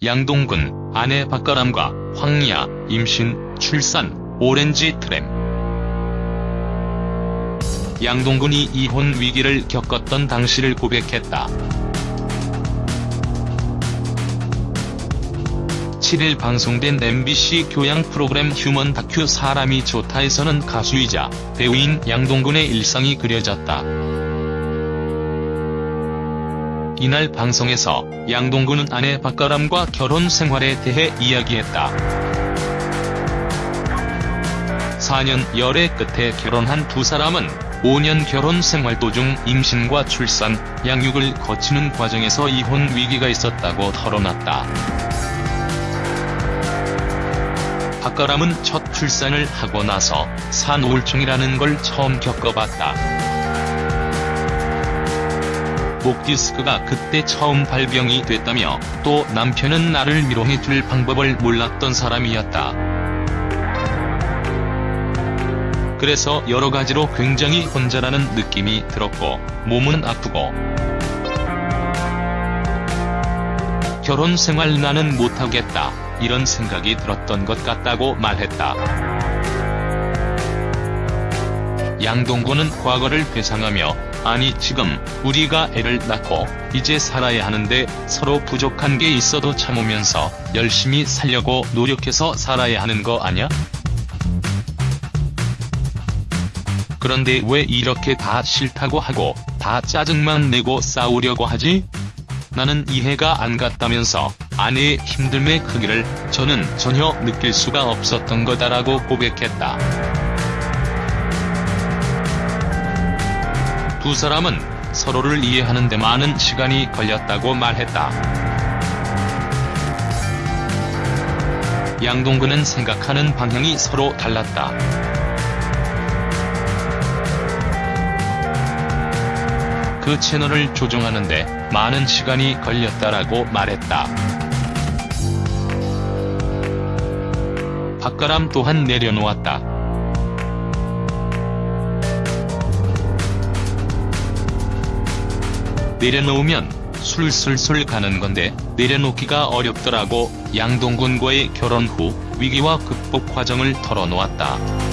양동근, 아내 박가람과 황야, 임신, 출산, 오렌지 트램. 양동근이 이혼 위기를 겪었던 당시를 고백했다. 7일 방송된 MBC 교양 프로그램 휴먼 다큐 사람이 좋다에서는 가수이자 배우인 양동근의 일상이 그려졌다. 이날 방송에서 양동근은 아내 박가람과 결혼 생활에 대해 이야기했다. 4년 열애 끝에 결혼한 두 사람은 5년 결혼 생활 도중 임신과 출산, 양육을 거치는 과정에서 이혼 위기가 있었다고 털어놨다. 박가람은 첫 출산을 하고 나서 산우울증이라는 걸 처음 겪어봤다. 목 디스크가 그때 처음 발병이 됐다며 또 남편은 나를 위로해 줄 방법을 몰랐던 사람이었다. 그래서 여러 가지로 굉장히 혼자라는 느낌이 들었고 몸은 아프고 결혼 생활 나는 못하겠다 이런 생각이 들었던 것 같다고 말했다. 양동근은 과거를 회상하며 아니 지금 우리가 애를 낳고 이제 살아야 하는데 서로 부족한 게 있어도 참으면서 열심히 살려고 노력해서 살아야 하는 거 아냐? 그런데 왜 이렇게 다 싫다고 하고 다 짜증만 내고 싸우려고 하지? 나는 이해가 안 갔다면서 아내의 힘듦의 크기를 저는 전혀 느낄 수가 없었던 거다라고 고백했다. 두 사람은 서로를 이해하는 데 많은 시간이 걸렸다고 말했다. 양동근은 생각하는 방향이 서로 달랐다. 그 채널을 조정하는데 많은 시간이 걸렸다라고 말했다. 박가람 또한 내려놓았다. 내려놓으면 술술술 가는 건데 내려놓기가 어렵더라고 양동근과의 결혼 후 위기와 극복 과정을 털어놓았다.